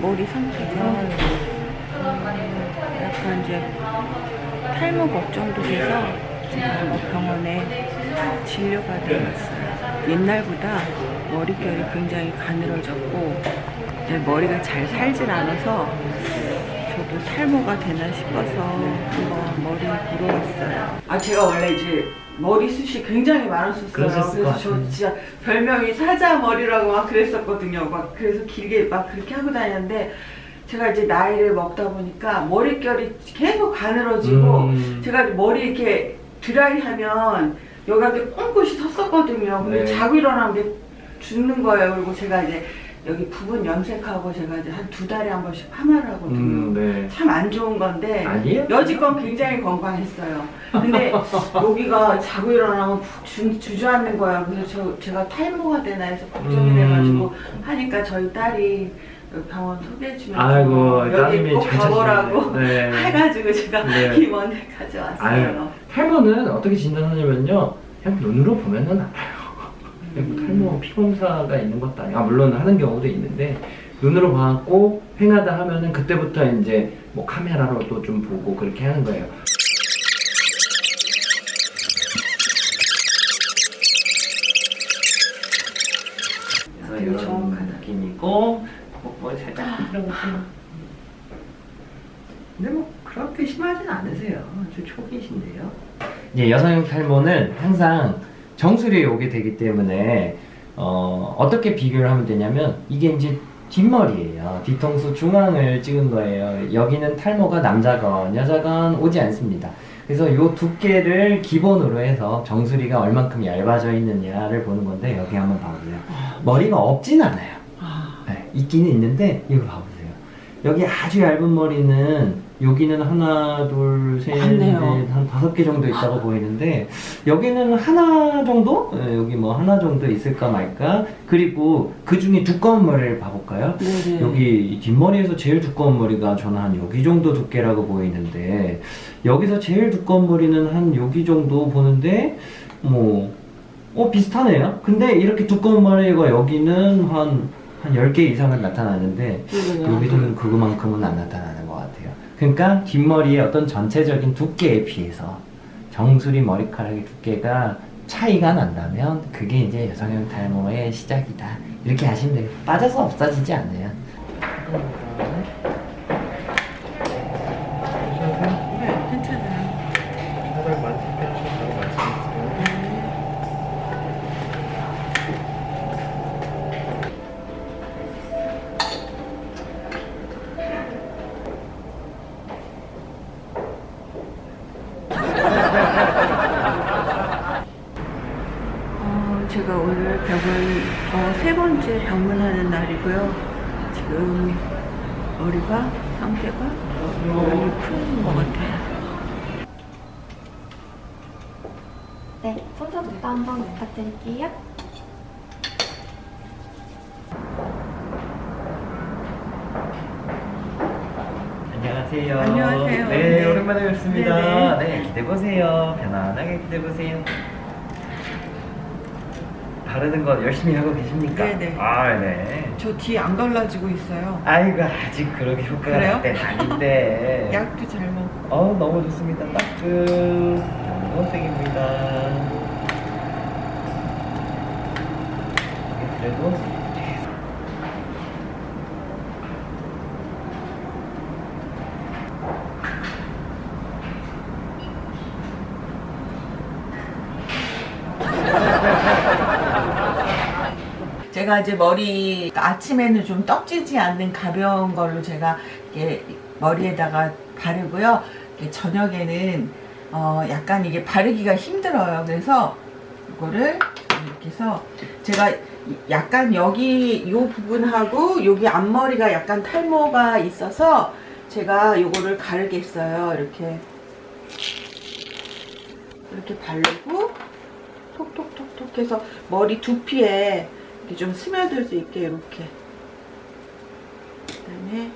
머리 상태가 약간 이제 탈모 걱정도 돼서 뭐 병원에 진료가 되었어요. 옛날보다 머릿결이 굉장히 가늘어졌고 내 머리가 잘 살질 않아서 저도 탈모가 되나 싶어서 한번 머리 보러 왔어요. 아 제가 원래 이제 머리숱이 굉장히 많았었어요. 그래서 저. 진짜 별명이 사자 머리라고 막 그랬었거든요. 막 그래서 길게 막 그렇게 하고 다녔는데 제가 이제 나이를 먹다 보니까 머릿결이 계속 가늘어지고 음. 제가 머리 이렇게 드라이하면 여기가 이렇게 꽁꽁이 섰었거든요. 근데 네. 자고 일어나면 죽는 거예요. 그리고 제가 이제 여기 부분 염색하고 제가 이제 한두 달에 한 번씩 파마를 하거든요. 음, 네. 참안 좋은 건데 아니에요? 여지껏 굉장히 건강했어요. 근데 여기가 자고 일어나면 푹 주, 주저앉는 거예요. 그래서 저, 제가 탈모가 되나 해서 걱정이 음. 돼가지고 하니까 저희 딸이 병원 소개해주면서 여기 꼭잘 가보라고. 네. 해가지고 제가 네. 이 먼데 가져왔어요. 아유, 탈모는 어떻게 진단하냐면요. 그냥 눈으로 보면은 알아요. 탈모 피검사가 있는 것도 아니고, 아, 물론 하는 경우도 있는데, 눈으로 봐갖고 횡하다 하면은 그때부터 이제 뭐 카메라로도 좀 보고 그렇게 하는 거예요. 그래서 이런 정확하다. 느낌이고, 뭐, 뭐 살짝 부드러우세요. 근데 뭐 그렇게 심하진 않으세요. 아주 초기신데요. 이제 여성용 탈모는 항상 정수리에 오게 되기 때문에 어, 어떻게 비교를 하면 되냐면 이게 이제 뒷머리예요. 뒤통수 중앙을 찍은 거예요. 여기는 탈모가 남자건 여자건 오지 않습니다. 그래서 이 두께를 기본으로 해서 정수리가 얼만큼 얇아져 있느냐를 보는 건데 여기 한번 봐보세요. 머리가 없진 않아요. 아, 네, 있기는 있는데 이거 봐보세요. 여기 아주 얇은 머리는 여기는 하나, 둘, 셋, 많네요. 넷, 한 다섯 개 정도 있다고 보이는데 여기는 하나 정도? 네, 여기 뭐 하나 정도 있을까 말까? 그리고 그 중에 두꺼운 머리를 봐볼까요? 네네. 여기 이 뒷머리에서 제일 두꺼운 머리가 저는 한 여기 정도 두께라고 보이는데 여기서 제일 두꺼운 머리는 한 여기 정도 보는데 뭐 어, 비슷하네요. 근데 이렇게 두꺼운 머리가 여기는 한, 한 10개 이상은 나타나는데. 여기서는 그거만큼은 안 나타나는 것 같아요. 그러니까 뒷머리의 어떤 전체적인 두께에 비해서 정수리 머리카락의 두께가 차이가 난다면 그게 이제 여성형 탈모의 시작이다. 이렇게 하시면 돼요. 빠져서 없어지지 않아요. 네, 괜찮아요. 어, 제가 오늘 병원 어, 세 번째 방문하는 날이고요. 지금 머리가 상태가 많이 풀린 것 같아요. 네, 손서부터 한번 부탁드릴게요. 안녕하세요. 안녕하세요. 네, 네. 오랜만에 뵙습니다. 네네. 네, 기대 보세요. 편안하게 기대 보세요. 바르는 거 열심히 하고 계십니까? 네네. 아, 네. 저 뒤에 안 갈라지고 있어요. 아이고 아직 그렇게 효과가 그래요? 날 때는 아닌데. 약도 잘 먹고. 어 너무 좋습니다. 따뜻. 정색입니다. 그래도 제가 이제 머리 아침에는 좀 떡지지 않는 가벼운 걸로 제가 이렇게 머리에다가 바르고요. 저녁에는 어 약간 이게 바르기가 힘들어요. 그래서 이거를 이렇게 해서 제가 약간 여기 이 부분하고 여기 앞머리가 약간 탈모가 있어서 제가 이거를 가르겠어요. 이렇게 이렇게 바르고 톡톡톡톡 해서 머리 두피에 이렇게 좀 스며들 수 있게 이렇게 그다음에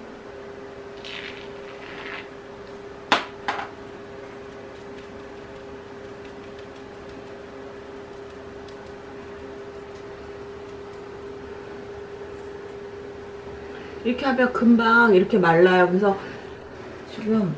이렇게 하면 금방 이렇게 말라요. 그래서 지금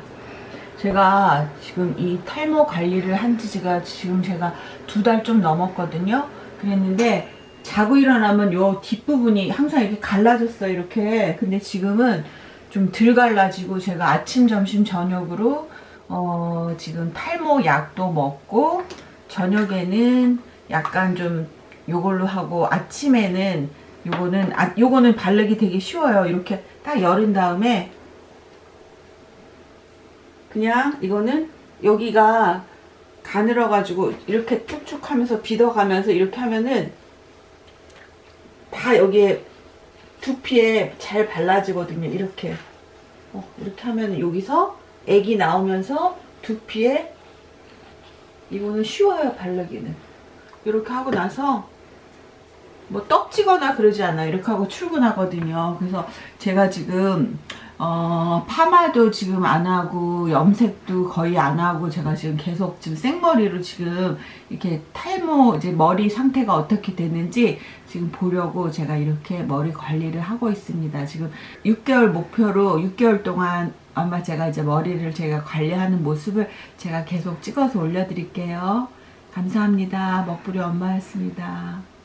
제가 지금 이 탈모 관리를 한 지가 지금 제가 두 달 좀 넘었거든요. 그랬는데 자고 일어나면 요 뒷부분이 항상 이렇게 갈라졌어요. 이렇게. 근데 지금은 좀 덜 갈라지고 제가 아침, 점심, 저녁으로 어, 지금 탈모 약도 먹고 저녁에는 약간 좀 요걸로 하고 아침에는 요거는 아, 요거는 바르기 되게 쉬워요. 이렇게 딱 열은 다음에 그냥 이거는 여기가 가늘어 가지고 이렇게 쭉쭉 하면서 비더가면서 이렇게 하면은 다 여기에 두피에 잘 발라지거든요. 이렇게. 어, 이렇게 하면 여기서 애기 나오면서 두피에 이거는 쉬워요 바르기는. 이렇게 하고 나서 뭐 떡지거나 그러지 않아요. 이렇게 하고 출근하거든요. 그래서 제가 지금 어, 파마도 지금 안 하고 염색도 거의 안 하고 제가 지금 계속 지금 생머리로 지금 이렇게 탈모 이제 머리 상태가 어떻게 되는지 지금 보려고 제가 이렇게 머리 관리를 하고 있습니다. 지금 6개월 목표로 6개월 동안 아마 제가 이제 머리를 제가 관리하는 모습을 제가 계속 찍어서 올려드릴게요. 감사합니다. 먹부리 엄마였습니다.